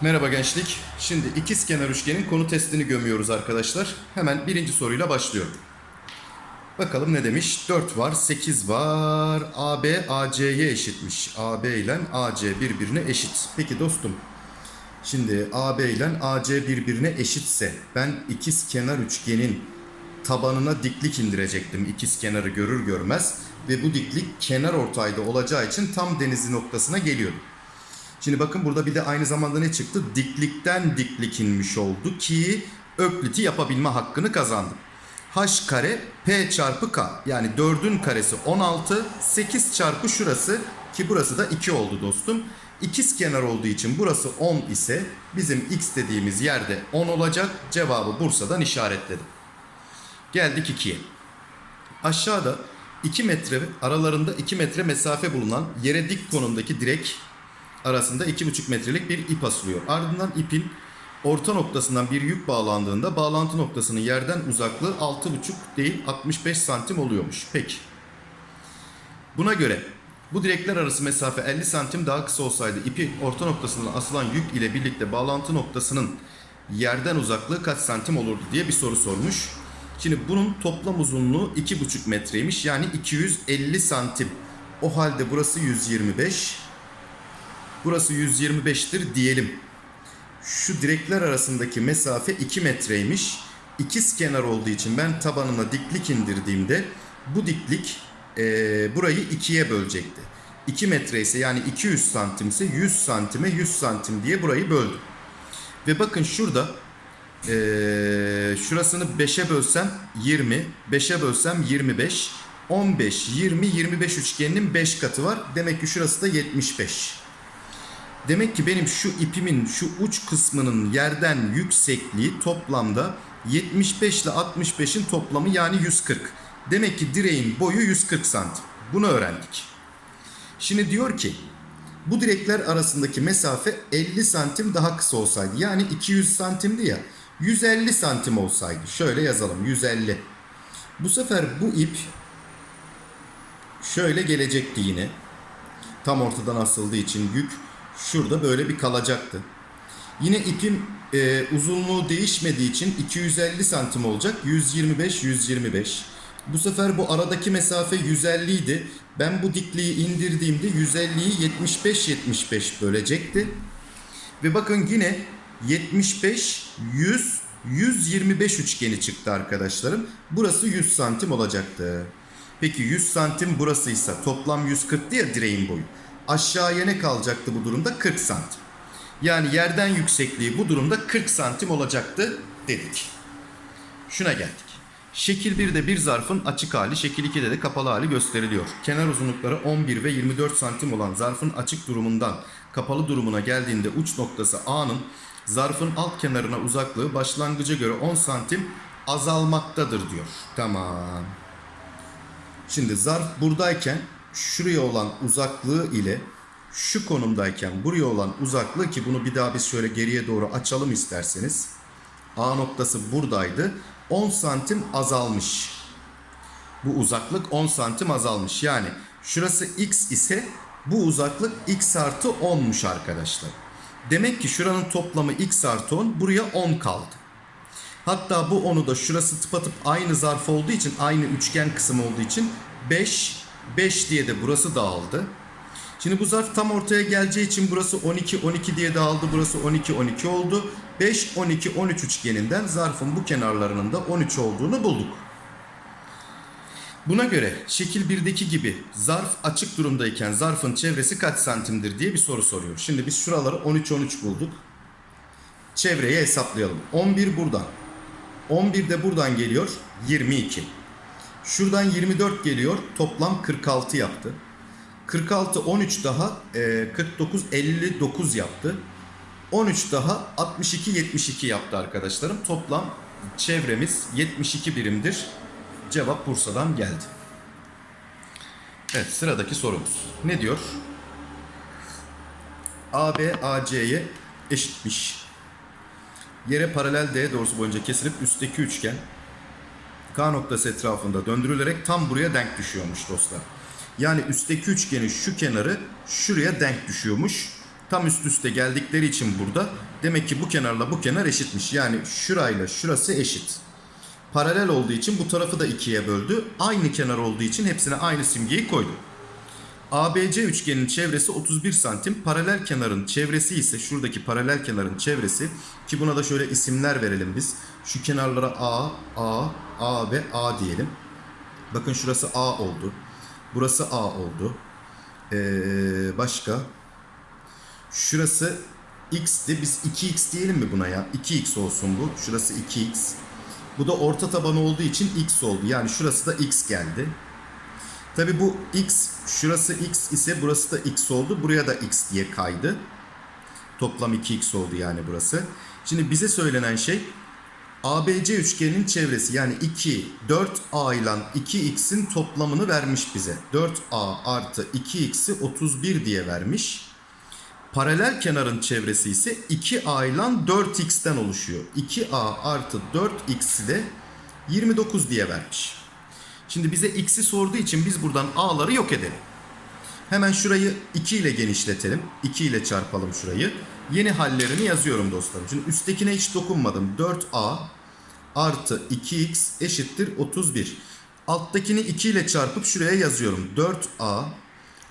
Merhaba gençlik. Şimdi ikiz kenar üçgenin konu testini gömüyoruz arkadaşlar. Hemen birinci soruyla başlıyorum. Bakalım ne demiş? 4 var, 8 var. AB AC'ye eşitmiş. AB ile AC birbirine eşit. Peki dostum. Şimdi AB ile AC birbirine eşitse ben ikiz kenar üçgenin tabanına diklik indirecektim ikiz kenarı görür görmez ve bu diklik kenar ortayda olacağı için tam denizi noktasına geliyordu. Şimdi bakın burada bir de aynı zamanda ne çıktı? Diklikten diklik inmiş oldu ki ökliti yapabilme hakkını kazandım. H kare P çarpı K yani 4'ün karesi 16 8 çarpı şurası ki burası da 2 oldu dostum. İkiz kenar olduğu için burası 10 ise bizim x dediğimiz yerde 10 olacak. Cevabı Bursa'dan işaretledim. Geldik 2'ye. Aşağıda 2 metre aralarında 2 metre mesafe bulunan yere dik konumdaki direk arasında 2,5 metrelik bir ip asılıyor. Ardından ipin orta noktasından bir yük bağlandığında bağlantı noktasının yerden uzaklığı 6,5 değil 65 santim oluyormuş. Peki. Buna göre bu direkler arası mesafe 50 santim daha kısa olsaydı ipi orta noktasından asılan yük ile birlikte bağlantı noktasının yerden uzaklığı kaç santim olurdu diye bir soru sormuş. Şimdi bunun toplam uzunluğu 2,5 metreymiş yani 250 santim. O halde burası 125. Burası 125'tir diyelim. Şu direkler arasındaki mesafe 2 metreymiş. İkiz kenar olduğu için ben tabanına diklik indirdiğimde bu diklik e, burayı ikiye bölecekti. 2 metre ise yani 200 santim ise 100 santime 100 santim diye burayı böldüm. Ve bakın şurada e, şurasını 5'e bölsem 20, 5'e bölsem 25, 15, 20, 25 üçgeninin 5 katı var. Demek ki şurası da 75. Demek ki benim şu ipimin şu uç kısmının yerden yüksekliği toplamda 75 ile 65'in toplamı yani 140. Demek ki direğin boyu 140 santim. Bunu öğrendik. Şimdi diyor ki bu direkler arasındaki mesafe 50 santim daha kısa olsaydı yani 200 santimdi ya 150 santim olsaydı şöyle yazalım 150. Bu sefer bu ip şöyle gelecekti yine. Tam ortadan asıldığı için yük şurada böyle bir kalacaktı. Yine ipin e, uzunluğu değişmediği için 250 santim olacak. 125 125. Bu sefer bu aradaki mesafe 150 idi. Ben bu dikliği indirdiğimde 150'yi 75 75 bölecekti. Ve bakın yine 75 100 125 üçgeni çıktı arkadaşlarım. Burası 100 santim olacaktı. Peki 100 santim burasıysa toplam 140 ya direğin boyu. Aşağıya ne kalacaktı bu durumda? 40 santim. Yani yerden yüksekliği bu durumda 40 santim olacaktı dedik. Şuna geldik. Şekil 1'de bir zarfın açık hali, şekil 2'de de kapalı hali gösteriliyor. Kenar uzunlukları 11 ve 24 santim olan zarfın açık durumundan kapalı durumuna geldiğinde uç noktası A'nın zarfın alt kenarına uzaklığı başlangıca göre 10 santim azalmaktadır diyor. Tamam. Şimdi zarf buradayken şuraya olan uzaklığı ile şu konumdayken buraya olan uzaklığı ki bunu bir daha biz şöyle geriye doğru açalım isterseniz. A noktası buradaydı. 10 santim azalmış. Bu uzaklık 10 santim azalmış. Yani şurası x ise bu uzaklık x artı 10'muş arkadaşlar. Demek ki şuranın toplamı x artı 10 buraya 10 kaldı. Hatta bu 10'u da şurası tıpatıp aynı zarf olduğu için aynı üçgen kısım olduğu için 5 5 diye de burası dağıldı. Şimdi bu zarf tam ortaya geleceği için burası 12 12 diye dağıldı. Burası 12 12 oldu. 5 12 13 üçgeninden zarfın bu kenarlarının da 13 olduğunu bulduk. Buna göre şekil 1'deki gibi zarf açık durumdayken zarfın çevresi kaç santimdir diye bir soru soruyor. Şimdi biz şuraları 13 13 bulduk. Çevreyi hesaplayalım. 11 buradan. 11 de buradan geliyor 22. Şuradan 24 geliyor. Toplam 46 yaptı. 46 13 daha e, 49 59 yaptı. 13 daha 62 72 yaptı arkadaşlarım. Toplam çevremiz 72 birimdir. Cevap Bursa'dan geldi. Evet sıradaki sorumuz. Ne diyor? AB AC'ye eşitmiş. Yere paralel D doğrusu boyunca kesilip üstteki üçgen K noktası etrafında döndürülerek tam buraya denk düşüyormuş dostlar. Yani üstteki üçgenin şu kenarı şuraya denk düşüyormuş. Tam üst üste geldikleri için burada demek ki bu kenarla bu kenar eşitmiş. Yani şurayla şurası eşit. Paralel olduğu için bu tarafı da ikiye böldü. Aynı kenar olduğu için hepsine aynı simgeyi koydu. ABC üçgenin çevresi 31 santim. Paralel kenarın çevresi ise şuradaki paralel kenarın çevresi ki buna da şöyle isimler verelim biz. Şu kenarlara A, A, A ve A diyelim. Bakın şurası A oldu. Burası A oldu. Ee, başka? Şurası X'ti. Biz 2X diyelim mi buna ya? 2X olsun bu. Şurası 2X. Bu da orta tabanı olduğu için X oldu. Yani şurası da X geldi. Tabi bu X, şurası X ise burası da X oldu. Buraya da X diye kaydı. Toplam 2X oldu yani burası. Şimdi bize söylenen şey ABC üçgeninin çevresi yani 2, 4A ile 2X'in toplamını vermiş bize. 4A artı 2X'i 31 diye vermiş. Paralel kenarın çevresi ise 2A ile 4X'ten oluşuyor. 2A artı 4X'i de 29 diye vermiş. Şimdi bize x'i sorduğu için biz buradan a'ları yok edelim. Hemen şurayı 2 ile genişletelim. 2 ile çarpalım şurayı. Yeni hallerini yazıyorum dostlarım. Şimdi üsttekine hiç dokunmadım. 4a artı 2x eşittir 31. Alttakini 2 ile çarpıp şuraya yazıyorum. 4a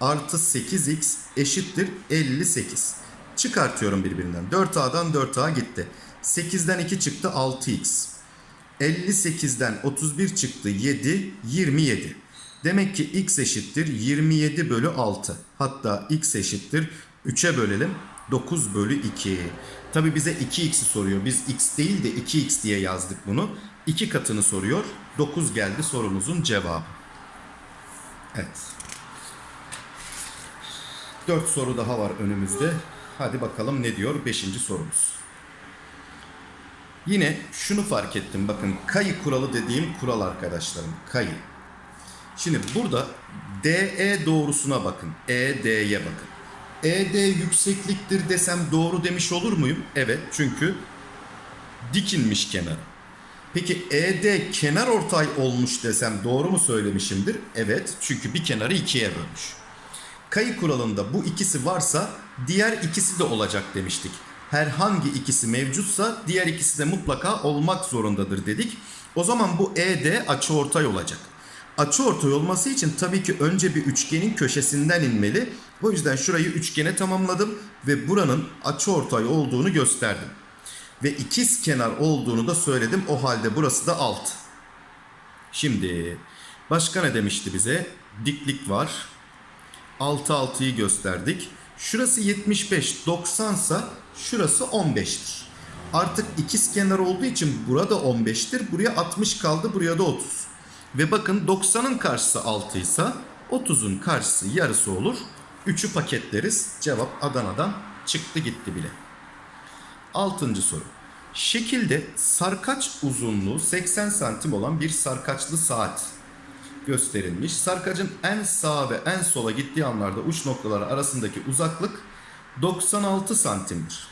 artı 8x eşittir 58. Çıkartıyorum birbirinden. 4a'dan 4a gitti. 8'den 2 çıktı 6x. 58'den 31 çıktı 7, 27. Demek ki x eşittir 27 bölü 6. Hatta x eşittir 3'e bölelim 9 bölü 2. Tabi bize 2x'i soruyor. Biz x değil de 2x diye yazdık bunu. 2 katını soruyor. 9 geldi sorumuzun cevabı. Evet. 4 soru daha var önümüzde. Hadi bakalım ne diyor 5. sorumuz. Yine şunu fark ettim bakın kayı kuralı dediğim kural arkadaşlarım kayı. Şimdi burada DE doğrusuna bakın. ED'ye bakın. ED yüksekliktir desem doğru demiş olur muyum? Evet çünkü dikilmiş kenar. Peki ED kenar ortay olmuş desem doğru mu söylemişimdir? Evet çünkü bir kenarı ikiye bölmüş. Kayı kuralında bu ikisi varsa diğer ikisi de olacak demiştik herhangi ikisi mevcutsa diğer ikisi de mutlaka olmak zorundadır dedik. O zaman bu ED açıortay olacak. Açıortay olması için tabii ki önce bir üçgenin köşesinden inmeli. O yüzden şurayı üçgene tamamladım ve buranın açıortay olduğunu gösterdim. Ve ikiz kenar olduğunu da söyledim. O halde burası da alt. Şimdi başka ne demişti bize? Diklik var. 6 6'yı gösterdik. Şurası 75, 90 sa şurası 15'tir. Artık ikiz kenar olduğu için burada 15'tir. Buraya 60 kaldı, buraya da 30. Ve bakın 90'ın karşısı 6 ise 30'un karşısı yarısı olur. 3'ü paketleriz. Cevap Adana'dan çıktı gitti bile. 6. soru. Şekilde sarkaç uzunluğu 80 santim olan bir sarkaçlı saat gösterilmiş. Sarkacın en sağa ve en sola gittiği anlarda uç noktaları arasındaki uzaklık 96 santimdir.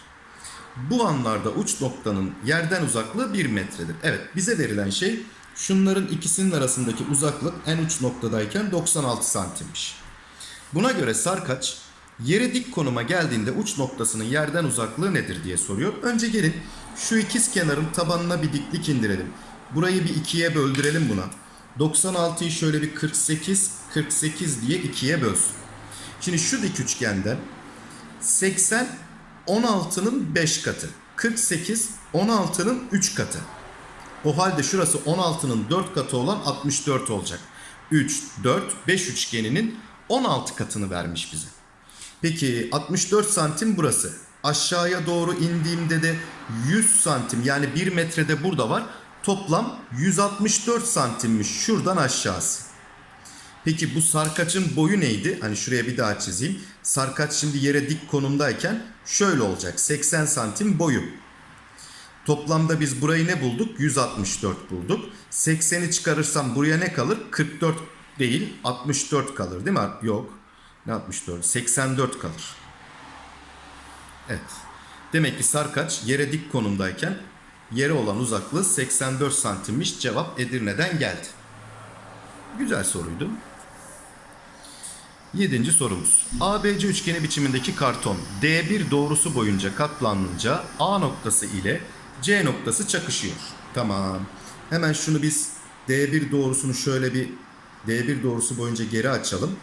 Bu anlarda uç noktanın yerden uzaklığı 1 metredir. Evet bize verilen şey şunların ikisinin arasındaki uzaklık en uç noktadayken 96 santimmiş. Buna göre sarkaç yere dik konuma geldiğinde uç noktasının yerden uzaklığı nedir diye soruyor. Önce gelin şu ikiz kenarın tabanına bir diklik indirelim. Burayı bir ikiye böldürelim buna. 96'yı şöyle bir 48, 48 diye ikiye bölsün. Şimdi şu dik üçgenden 80 16'nın 5 katı. 48 16'nın 3 katı. O halde şurası 16'nın 4 katı olan 64 olacak. 3, 4, 5 üçgeninin 16 katını vermiş bize. Peki 64 santim burası. Aşağıya doğru indiğimde de 100 santim yani 1 metrede burada var. Toplam 164 santimmiş şuradan aşağısı. Peki bu sarkaçın boyu neydi? Hani şuraya bir daha çizeyim. Sarkaç şimdi yere dik konumdayken şöyle olacak. 80 santim boyu. Toplamda biz burayı ne bulduk? 164 bulduk. 80'i çıkarırsam buraya ne kalır? 44 değil 64 kalır değil mi? Yok. Ne 64? 84 kalır. Evet. Demek ki sarkaç yere dik konumdayken yere olan uzaklığı 84 santimmiş. Cevap Edirne'den geldi. Güzel soruydu. Yedinci sorumuz. ABC üçgeni biçimindeki karton D1 doğrusu boyunca katlanınca A noktası ile C noktası çakışıyor. Tamam. Hemen şunu biz D1 doğrusunu şöyle bir D1 doğrusu boyunca geri açalım.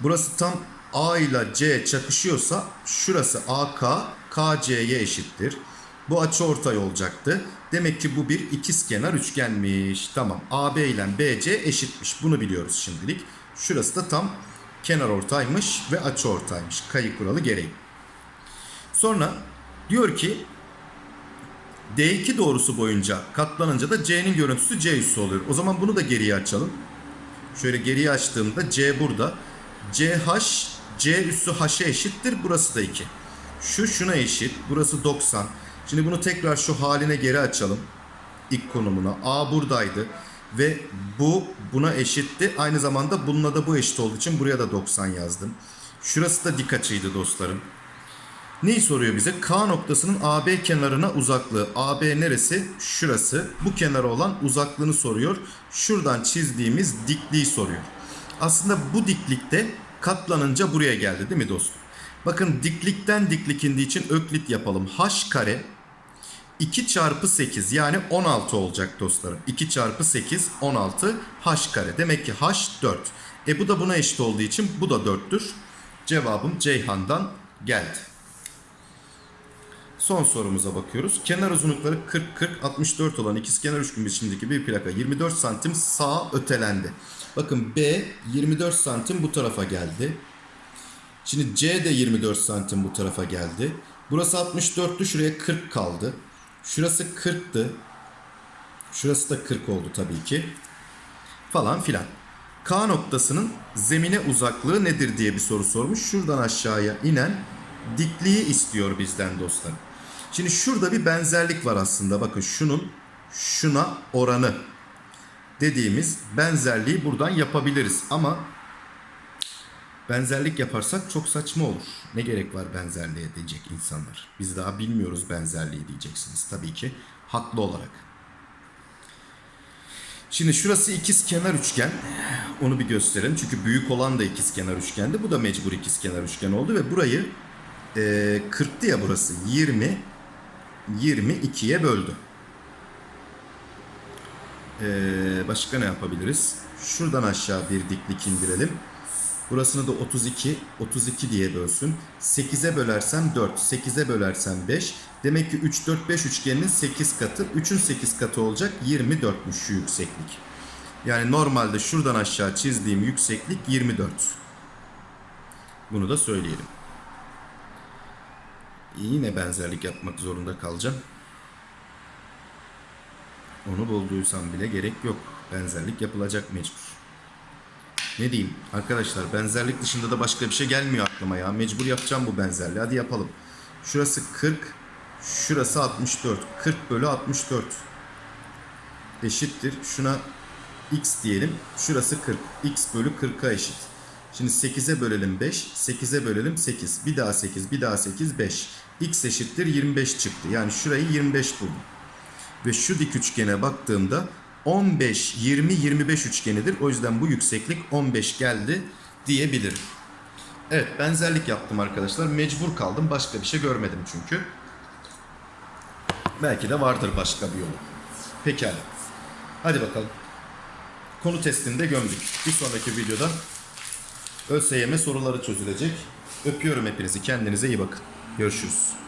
Burası tam A ile C çakışıyorsa şurası AK KC'ye eşittir. Bu açı ortay olacaktı. Demek ki bu bir ikizkenar üçgenmiş. Tamam. AB ile BC eşitmiş. Bunu biliyoruz şimdilik. Şurası da tam kenar ortaymış ve açı ortaymış. Kayı kuralı gereği. Sonra diyor ki D2 doğrusu boyunca katlanınca da C'nin görüntüsü C üssü oluyor. O zaman bunu da geriye açalım. Şöyle geriye açtığımda C burada. CH C üssü H'e eşittir. Burası da 2. Şu şuna eşit. Burası 90. Şimdi bunu tekrar şu haline geri açalım. İlk konumuna. A buradaydı. Ve bu buna eşitti. Aynı zamanda bununla da bu eşit olduğu için buraya da 90 yazdım. Şurası da dik açıydı dostlarım. Neyi soruyor bize? K noktasının AB kenarına uzaklığı. AB neresi? Şurası. Bu kenara olan uzaklığını soruyor. Şuradan çizdiğimiz dikliği soruyor. Aslında bu diklikte katlanınca buraya geldi değil mi dostum? Bakın diklikten diklik indiği için öklit yapalım. H kare 2 çarpı 8 yani 16 olacak dostlarım. 2 çarpı 8 16 h kare. Demek ki h 4. E bu da buna eşit olduğu için bu da 4'tür. Cevabım Ceyhan'dan geldi. Son sorumuza bakıyoruz. Kenar uzunlukları 40-40-64 olan ikizkenar üçgen biçimindeki bir plaka 24 santim sağa ötelendi. Bakın B 24 santim bu tarafa geldi. Şimdi C de 24 santim bu tarafa geldi. Burası 64'tü şuraya 40 kaldı. Şurası 40'tı. Şurası da 40 oldu tabii ki. Falan filan. K noktasının zemine uzaklığı nedir diye bir soru sormuş. Şuradan aşağıya inen dikliği istiyor bizden dostlar. Şimdi şurada bir benzerlik var aslında. Bakın şunun şuna oranı dediğimiz benzerliği buradan yapabiliriz. Ama benzerlik yaparsak çok saçma olur. Ne gerek var benzerliğe diyecek insanlar. Biz daha bilmiyoruz benzerliği diyeceksiniz tabii ki. Haklı olarak. Şimdi şurası ikiz kenar üçgen. Onu bir gösterelim. Çünkü büyük olan da ikiz kenar üçgendi. Bu da mecbur ikiz kenar üçgen oldu ve burayı e, 40'tı ya burası. 20 22'ye böldü. E, başka ne yapabiliriz? Şuradan aşağı bir diklik indirelim. Burasını da 32, 32 diye bölsün. 8'e bölersem 4, 8'e bölersem 5. Demek ki 3, 4, 5 üçgeninin 8 katı. 3'ün 8 katı olacak 24'müş şu yükseklik. Yani normalde şuradan aşağı çizdiğim yükseklik 24. Bunu da söyleyelim. Yine benzerlik yapmak zorunda kalacağım. Onu bulduysam bile gerek yok. Benzerlik yapılacak mecbur. Ne diyeyim arkadaşlar benzerlik dışında da başka bir şey gelmiyor aklıma ya. Mecbur yapacağım bu benzerliği. Hadi yapalım. Şurası 40. Şurası 64. 40 bölü 64. Eşittir. Şuna x diyelim. Şurası 40. x bölü 40'a eşit. Şimdi 8'e bölelim 5. 8'e bölelim 8. Bir daha 8. Bir daha 8. 5. x eşittir 25 çıktı. Yani şurayı 25 buldum. Ve şu dik üçgene baktığımda 15, 20, 25 üçgenidir. O yüzden bu yükseklik 15 geldi diyebilirim. Evet benzerlik yaptım arkadaşlar. Mecbur kaldım. Başka bir şey görmedim çünkü. Belki de vardır başka bir yolu. Pekala. Hadi bakalım. Konu testini de gömdük. Bir sonraki videoda ÖSYM soruları çözülecek. Öpüyorum hepinizi. Kendinize iyi bakın. Görüşürüz.